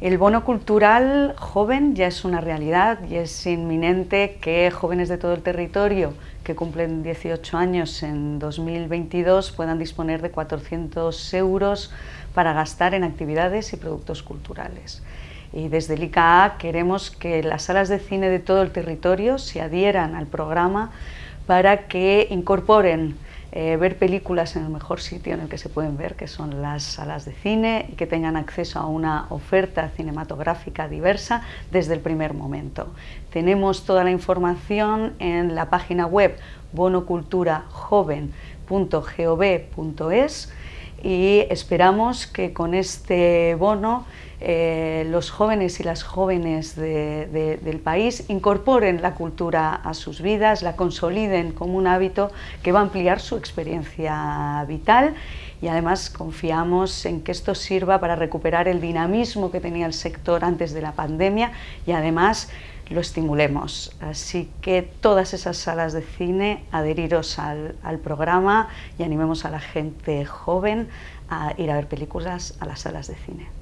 El bono cultural joven ya es una realidad y es inminente que jóvenes de todo el territorio que cumplen 18 años en 2022 puedan disponer de 400 euros para gastar en actividades y productos culturales. Y desde el ICA queremos que las salas de cine de todo el territorio se adhieran al programa para que incorporen eh, ver películas en el mejor sitio en el que se pueden ver, que son las salas de cine, y que tengan acceso a una oferta cinematográfica diversa desde el primer momento. Tenemos toda la información en la página web bonoculturajoven.gov.es y esperamos que con este bono eh, los jóvenes y las jóvenes del país incorporen la cultura a sus vidas, la consoliden como un hábito que va a ampliar su experiencia vital y además confiamos en que esto sirva para recuperar el dinamismo que tenía el sector antes de la pandemia y además lo estimulemos. Así que todas esas salas de cine, adheriros al, al programa y animemos a la gente joven a ir a ver películas a las salas de cine.